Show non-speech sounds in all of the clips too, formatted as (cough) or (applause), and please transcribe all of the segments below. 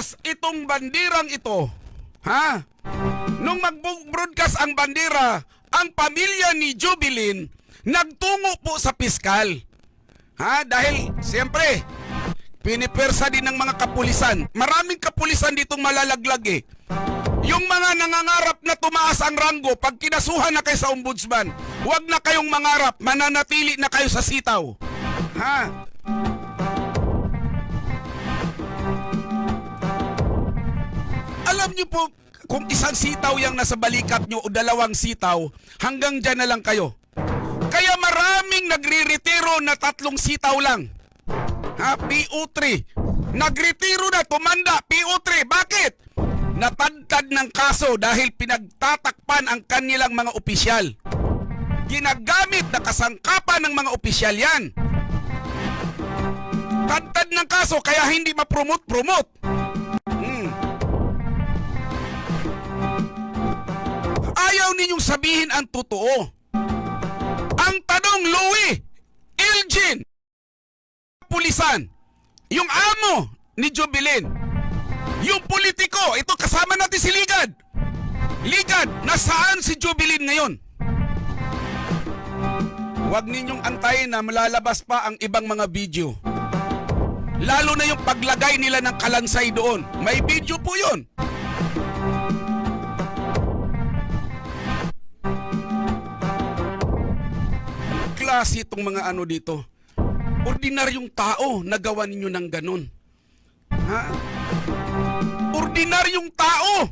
lumabas itong bandirang ito, ha? Nung mag-broadcast ang bandera, ang pamilya ni Jubilin nagtungo po sa piskal. Ha? Dahil, siyempre, pinipersa din ng mga kapulisan. Maraming kapulisan ditong malalaglag eh. Yung mga nangangarap na tumaas ang ranggo, pag kinasuhan na kayo sa ombudsman, huwag na kayong mangarap, mananatili na kayo sa sitaw. Ha? Alam niyo po, kung isang sitaw yung nasa balikat nyo o dalawang sitaw, hanggang dyan na lang kayo. Kaya maraming nagre-retiro na tatlong sitaw lang. Ha? PO3. Nagretiro na, tumanda, PO3. Bakit? Natadtad ng kaso dahil pinagtatakpan ang kanilang mga opisyal. Ginagamit na kasangkapan ng mga opisyal yan. Tadtad ng kaso kaya hindi ma-promote-promote. Ayaw ninyong sabihin ang totoo. Ang tanong, Louie, Elgin, pulisan, yung amo ni Jubilin, yung politiko, ito kasama natin si Ligad. Ligad, nasaan si Jubilin ngayon? Huwag ninyong antayin na malalabas pa ang ibang mga video. Lalo na yung paglagay nila ng kalansay doon. May video po yun. Klase itong mga ano dito. Ordinaryong tao nagawa ninyo ng ganun. Ha? Ordinaryong tao!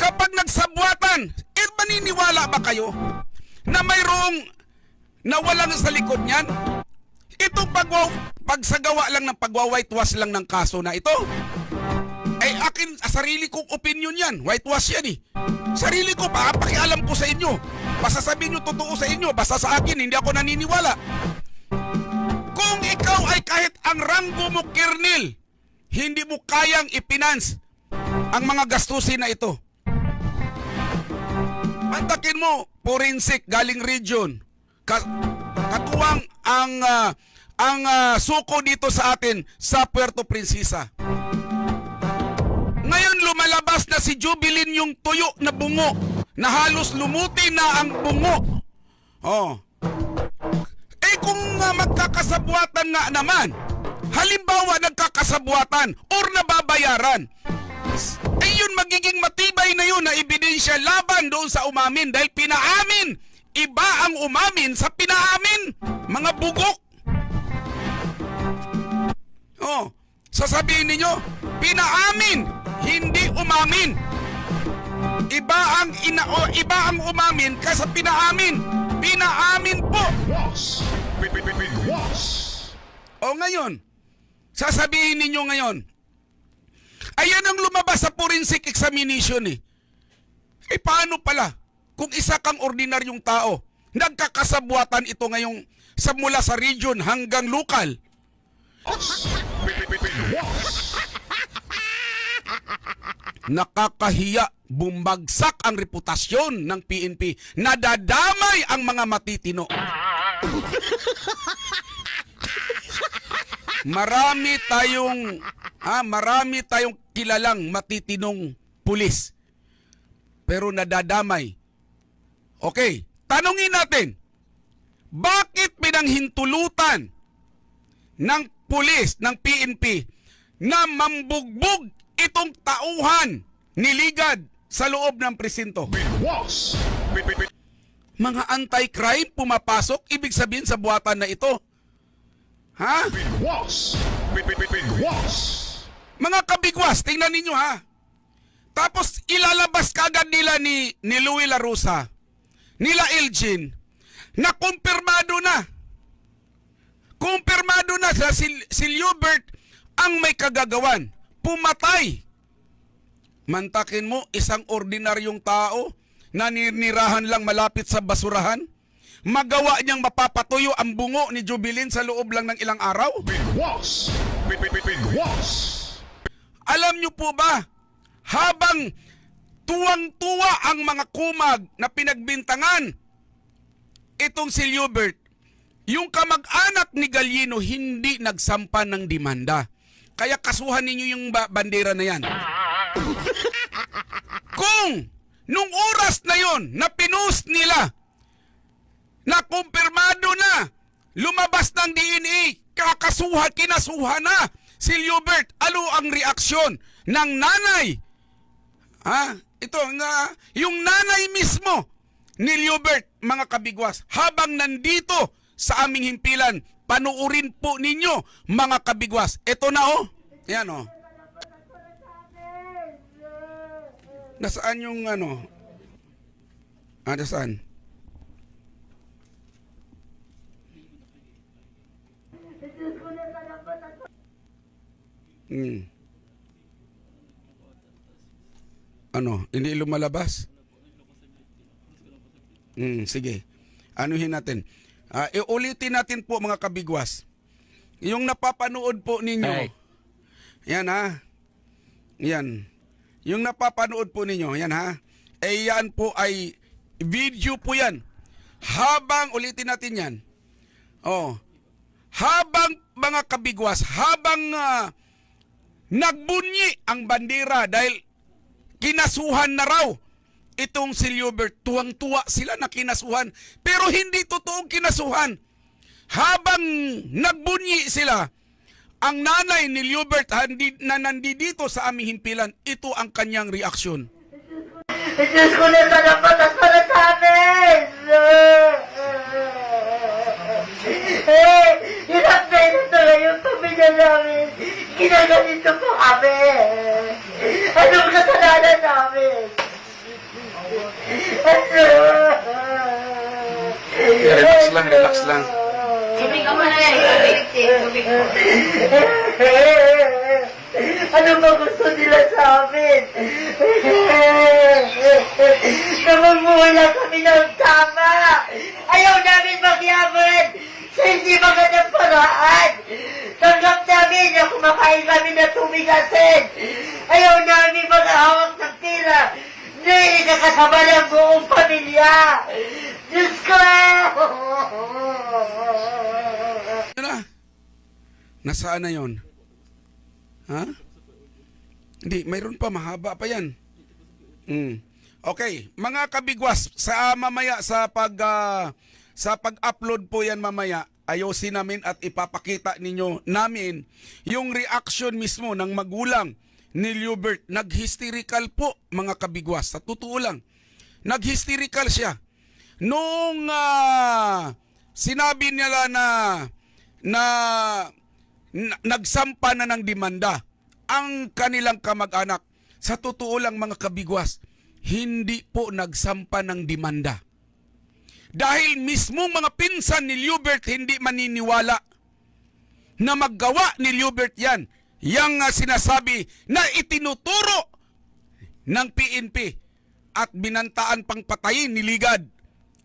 Kapag nagsabuatan, eh maniniwala ba kayo na mayroong nawalan sa likod niyan? Itong pagwaw, pagsagawa lang ng pagwa-whitewash lang ng kaso na ito. Ay akin, sarili kong opinion yan. Whitewash yan eh. Sarili ko, papakialam ko sa inyo. Basta sabihin nyo totoo sa inyo, basta sa akin, hindi ako naniniwala. Kung ikaw ay kahit ang ranggo mo, Kernel, hindi mo kayang ipinance ang mga gastusin na ito. Mantakin mo, forensic, galing region. Ka- katuwang ang ah, ang ah, suko dito sa atin sa Puerto Princesa. Ngayon lumalabas na si Jubilin yung tuyo na bungo na halos lumuti na ang bungo. Oh. Eh kung uh, magkakasabuatan nga naman, halimbawa nagkakasabuatan or nababayaran, eh yun magiging matibay na yun na ebidensya laban doon sa umamin dahil pinaamin. Iba ang umamin sa pinaamin. Mga bugok. Oh, sasabihin ninyo, pinaamin, hindi umamin. Iba ang ina o iba ang umamin kaysa pinaamin. Pinaamin po. O ngayon, sasabihin ninyo ngayon, ayan ang lumabas sa forensic examination eh. Eh paano pala kung isa kang ordinaryong tao, nagkakasabuatan ito ngayong sa mula sa region hanggang lokal. Nakakahiya, bumagsak ang reputasyon ng PNP. Nadadamay ang mga matitino. marami tayong ha, marami tayong kilalang matitinong pulis. Pero nadadamay. Okay, tanungin natin. Bakit pinanghintulutan ng pulis, ng PNP na mambugbog itong tauhan ni Ligad sa loob ng presinto? Big was. Big, big, big Mga anti-crime pumapasok, ibig sabihin sa buhatan na ito. Ha? big was. Big, big, big, big was. Mga kabigwas, tingnan ninyo ha. Tapos ilalabas kagad nila ni, ni Louie Larusa, nila Elgin, na kumpirmado na. Kumpirmado na sa si, si Liubert ang may kagagawan. Pumatay. Mantakin mo, isang ordinaryong tao, naninirahan lang malapit sa basurahan, magawa niyang mapapatuyo ang bungo ni Jubilin sa loob lang ng ilang araw? Big was. Big, big, big, big was. Alam niyo po ba, habang tuwang-tuwa ang mga kumag na pinagbintangan itong si Liubert, yung kamag-anak ni Galino hindi nagsampa ng demanda. Kaya kasuhan ninyo yung ba- bandera na yan. Kung nung oras na yon na pinost nila na kumpirmado na lumabas ng DNA, kakasuhan, kinasuhan na si Liobert. Ano ang reaksyon ng nanay? Ha? Ito, nga, yung nanay mismo ni Liobert, mga kabigwas, habang nandito sa aming himpilan, panuurin po ninyo, mga kabigwas. Ito na oh. Yan oh. Nasaan yung ano? Ah, nasaan? Hmm. Ano, hindi lumalabas? Hmm, sige. Anuhin natin. Ah, iulitin natin po mga kabigwas. Yung napapanood po ninyo. Ay. Yan ha. Yan. Yung napapanood po ninyo, yan ha. Eh yan po ay video po yan. Habang, ulitin natin yan. Oh. Habang mga kabigwas, habang ah, nagbunyi ang bandera dahil kinasuhan na raw itong si Liobert. Tuwang-tuwa sila na kinasuhan. Pero hindi totoong kinasuhan. Habang nagbunyi sila, ang nanay ni Liobert handi, na nandito sa aming himpilan, ito ang kanyang reaksyon. Diyos ko na sana patas para sa amin! Eh, na hirap na yung pamilya namin. Ginaganito po kami. Anong kasalanan namin? Relax lang, relax lang. Tubig ka muna yan. Tubig, tubig po. (laughs) Ano ba gusto nila sa amin? (laughs) Na magbuhay lang kami ng tama. Ayaw namin magyaman sa hindi magandang paraan. Tanggap namin na kumakain kami ng tubig asin. Ayaw namin maghahawak ng tira. Hindi nakasama ng buong pamilya. Diyos ko! (laughs) Na? Nasaan na yon? Ha? Hindi, mayroon pa, mahaba pa yan. Mm. Okay, mga kabigwas, sa mamaya sa pag ah, sa pag-upload po yan mamaya, ayosin namin at ipapakita ninyo namin yung reaction mismo ng magulang ni Liubert. Nag-hysterical po, mga kabigwas. Sa totoo lang, nag-hysterical siya. Nung ah, sinabi nila na, na- nagsampa na ng demanda ang kanilang kamag-anak. Sa totoo lang mga kabigwas, hindi po nagsampa ng demanda. Dahil mismo mga pinsan ni Liubert hindi maniniwala na maggawa ni Liubert yan. Yang sinasabi na itinuturo ng PNP at binantaan pang patayin ni Ligad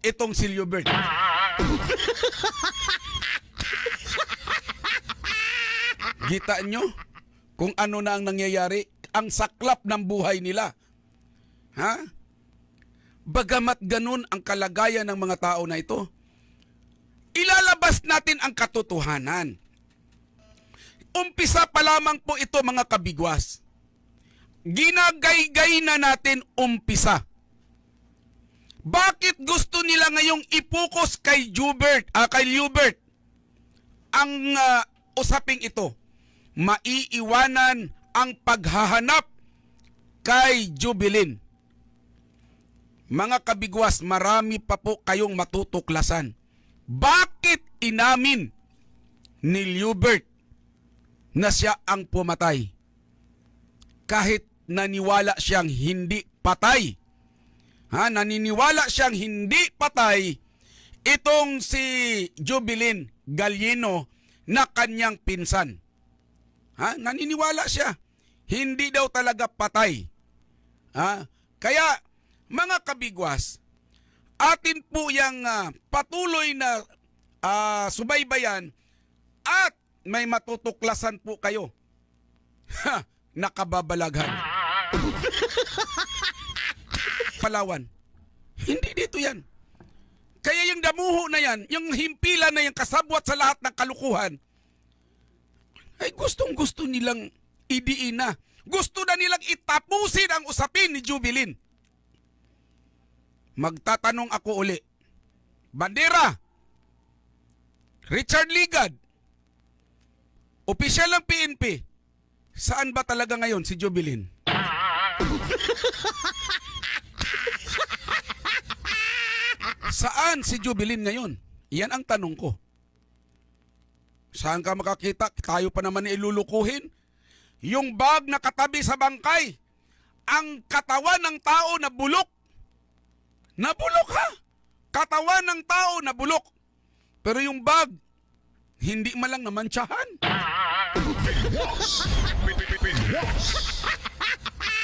itong si Liubert. (laughs) Gita nyo kung ano na ang nangyayari, ang saklap ng buhay nila. Ha? Bagamat ganun ang kalagayan ng mga tao na ito, ilalabas natin ang katotohanan. Umpisa pa lamang po ito mga kabigwas. Ginagaygay na natin umpisa. Bakit gusto nila ngayong ipokus kay Jubert, ah, kay Liubert ang ah, usaping ito? Maiiwanan ang paghahanap kay Jubilin. Mga kabigwas, marami pa po kayong matutuklasan. Bakit inamin ni Liubert na siya ang pumatay? Kahit naniwala siyang hindi patay. Ha, naniniwala siyang hindi patay itong si Jubilin Galieno na kanyang pinsan. Ha? Naniniwala siya. Hindi daw talaga patay. Ha? Kaya, mga kabigwas, atin po yung ah, patuloy na ah, subaybayan at may matutuklasan po kayo. Ha, nakababalaghan. (laughs) Palawan. Hindi dito yan. Kaya yung damuho na yan, yung himpilan na yan kasabwat sa lahat ng kalukuhan, ay gustong gusto nilang idiin na. Gusto na nilang itapusin ang usapin ni Jubilin. Magtatanong ako uli. Bandera, Richard Ligad, opisyal ng PNP, saan ba talaga ngayon si Jubilin? (laughs) Saan si Jubilin ngayon? Yan ang tanong ko. Saan ka makakita? Tayo pa naman ilulukuhin. Yung bag na katabi sa bangkay. Ang katawan ng tao na bulok. Na bulok ha? Katawan ng tao na bulok. Pero yung bag, hindi man lang namantsahan.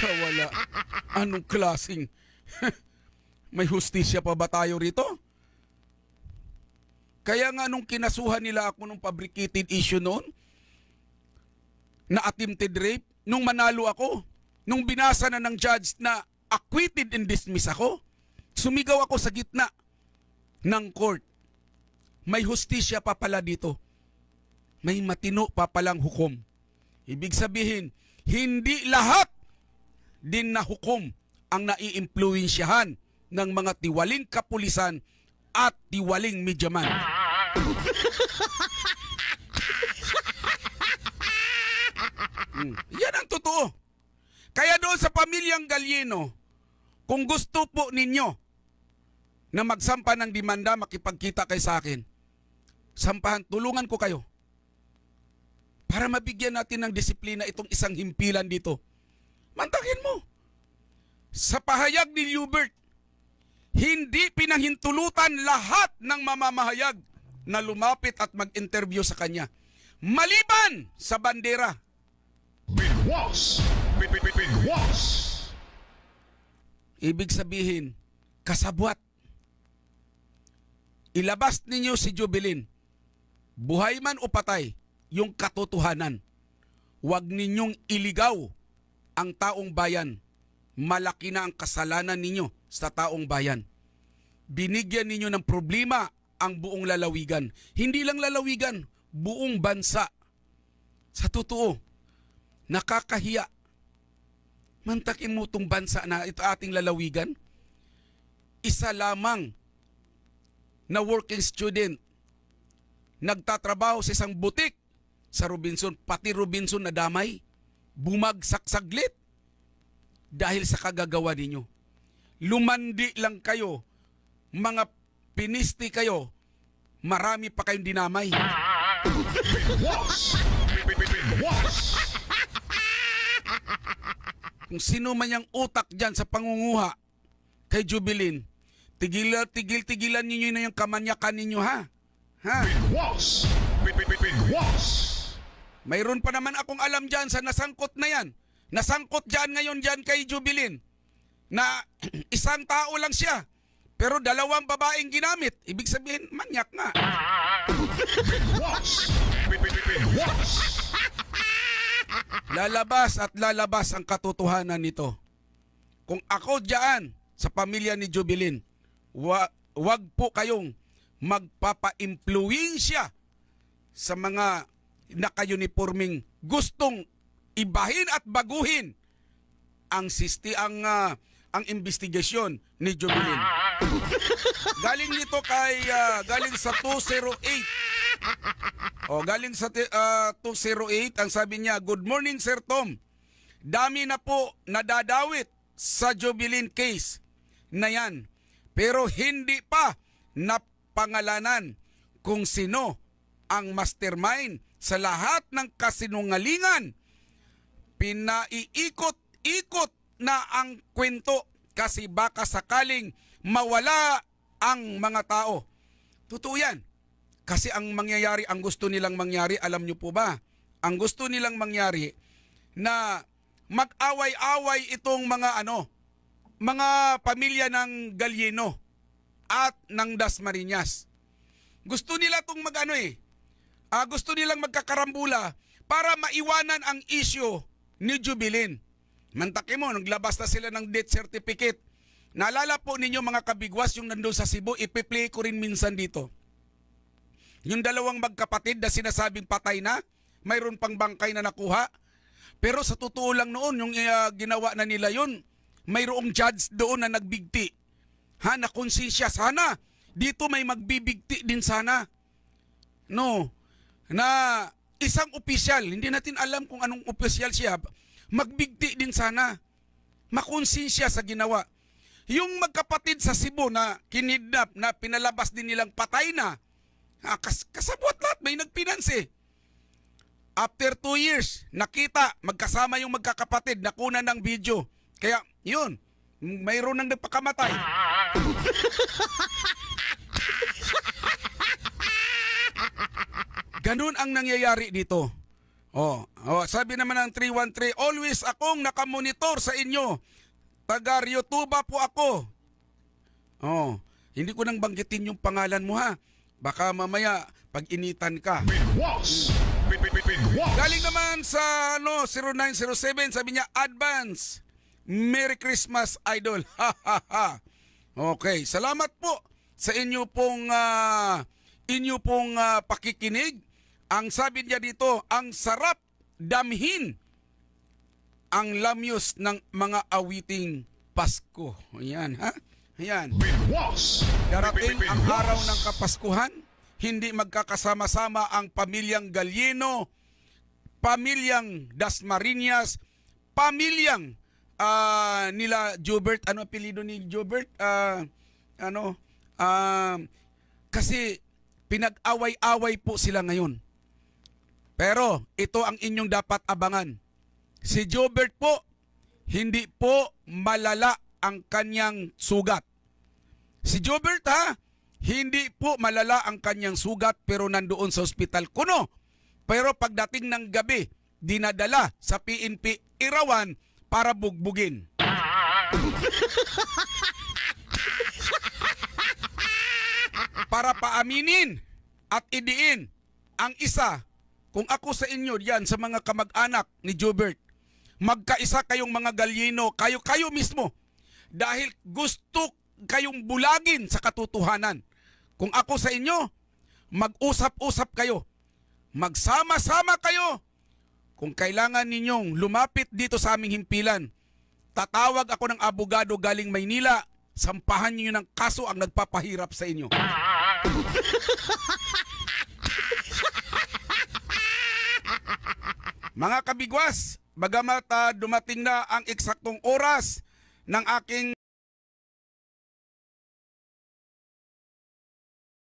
Kawala. Anong klasing? (laughs) May hustisya pa ba tayo rito? Kaya nga nung kinasuhan nila ako nung fabricated issue noon, na attempted rape, nung manalo ako, nung binasa na ng judge na acquitted and dismiss ako, sumigaw ako sa gitna ng court. May hustisya pa pala dito. May matino pa palang hukom. Ibig sabihin, hindi lahat din na hukom ang naiimpluwensyahan ng mga tiwaling kapulisan at tiwaling medyaman. Hmm, Yan ang totoo. Kaya doon sa pamilyang Galyeno, kung gusto po ninyo na magsampa ng demanda, makipagkita kay sa akin, sampahan, tulungan ko kayo para mabigyan natin ng disiplina itong isang himpilan dito. Mantakin mo. Sa pahayag ni Hubert, hindi pinahintulutan lahat ng mamamahayag na lumapit at mag-interview sa kanya. Maliban sa bandera. Big boss. Big, big, big, big boss. Ibig sabihin, kasabwat. Ilabas ninyo si Jubilin. Buhay man o patay, yung katotohanan. Huwag ninyong iligaw ang taong bayan. Malaki na ang kasalanan ninyo sa taong bayan. Binigyan ninyo ng problema ang buong lalawigan. Hindi lang lalawigan, buong bansa. Sa totoo, nakakahiya. Mantakin mo itong bansa na ito ating lalawigan. Isa lamang na working student nagtatrabaho sa isang butik sa Robinson, pati Robinson na damay, bumagsak saglit dahil sa kagagawa ninyo. Lumandi lang kayo, mga pinisti kayo, marami pa kayong dinamay. Kung sino man yung utak dyan sa pangunguha kay Jubilin, tigil, tigil, tigilan ninyo na yung kamanyakan ninyo ha. Ha? Mayroon pa naman akong alam dyan sa nasangkot na yan. Nasangkot dyan ngayon dyan kay Jubilin na isang tao lang siya. Pero dalawang babaeng ginamit. Ibig sabihin, manyak nga. Boss. Lalabas at lalabas ang katotohanan nito. Kung ako dyan sa pamilya ni Jubilin, wa, wag po kayong magpapa-impluensya sa mga naka-uniforming gustong ibahin at baguhin ang sisti ang ah, ang investigasyon ni Jubilin. galing nito kay ah, galing sa 208 o, galing sa ti- ah, 208, ang sabi niya, Good morning, Sir Tom. Dami na po nadadawit sa Jubilin case na yan. Pero hindi pa napangalanan kung sino ang mastermind sa lahat ng kasinungalingan. Pinaiikot-ikot na ang kwento kasi baka sakaling mawala ang mga tao. Totoo yan. Kasi ang mangyayari, ang gusto nilang mangyari, alam nyo po ba? Ang gusto nilang mangyari na mag-away-away itong mga ano, mga pamilya ng Galyeno at ng Dasmariñas. Gusto nila itong mag ano eh, ah, gusto nilang magkakarambula para maiwanan ang issue ni Jubilin. Mantaki mo, naglabas na sila ng death certificate. Naalala po ninyo mga kabigwas yung nandun sa Cebu, ipiplay ko rin minsan dito. Yung dalawang magkapatid na sinasabing patay na, mayroon pang bangkay na nakuha. Pero sa totoo lang noon, yung uh, ginawa na nila yun, mayroong judge doon na nagbigti. Ha, na konsensya sana. Dito may magbibigti din sana. No, na isang opisyal, hindi natin alam kung anong opisyal siya, magbigti din sana. Makonsensya sa ginawa. Yung magkapatid sa Cebu na kinidnap, na pinalabas din nilang patay na, ah, kas kasabwat lahat, may nagpinansi. After two years, nakita, magkasama yung magkakapatid, nakuna ng video. Kaya, yun, mayroon nang nagpakamatay. (laughs) Ganun ang nangyayari dito. Oh, oh, sabi naman ng 313, always akong nakamonitor sa inyo. Taga Ryotuba po ako. Oh, hindi ko nang banggitin yung pangalan mo ha. Baka mamaya pag initan ka. Bigwas! Big, big, big, Bigwas! Galing naman sa ano 0907 sabi niya advance. Merry Christmas idol. (laughs) Ha ha ha. Okay, salamat po sa inyo pong ah, inyo pong ah, pakikinig. Ang sabi niya dito, ang sarap damhin ang lamyos ng mga awiting Pasko. Ayan, ha? Ayan. Darating ang araw ng Kapaskuhan, hindi magkakasama-sama ang pamilyang Galieno, pamilyang Dasmariñas, pamilyang ah, nila Jobert, ano apelido ni Jobert? Ah, ano? Ah, kasi pinag-away-away po sila ngayon. Pero ito ang inyong dapat abangan. Si Jobert po, hindi po malala ang kanyang sugat. Si Jobert ha, hindi po malala ang kanyang sugat pero nandoon sa ospital kuno. Pero pagdating ng gabi, dinadala sa PNP Irawan para bugbugin. para paaminin at idiin ang isa kung ako sa inyo yan sa mga kamag-anak ni Jobert magkaisa kayong mga galyino kayo kayo mismo. Dahil gusto kayong bulagin sa katotohanan. Kung ako sa inyo mag-usap-usap kayo. Magsama-sama kayo. Kung kailangan ninyong lumapit dito sa aming himpilan tatawag ako ng abogado galing Maynila. Sampahan niyo ng kaso ang nagpapahirap sa inyo (laughs) Mga kabigwas, bagamat ah, dumating na ang eksaktong oras ng aking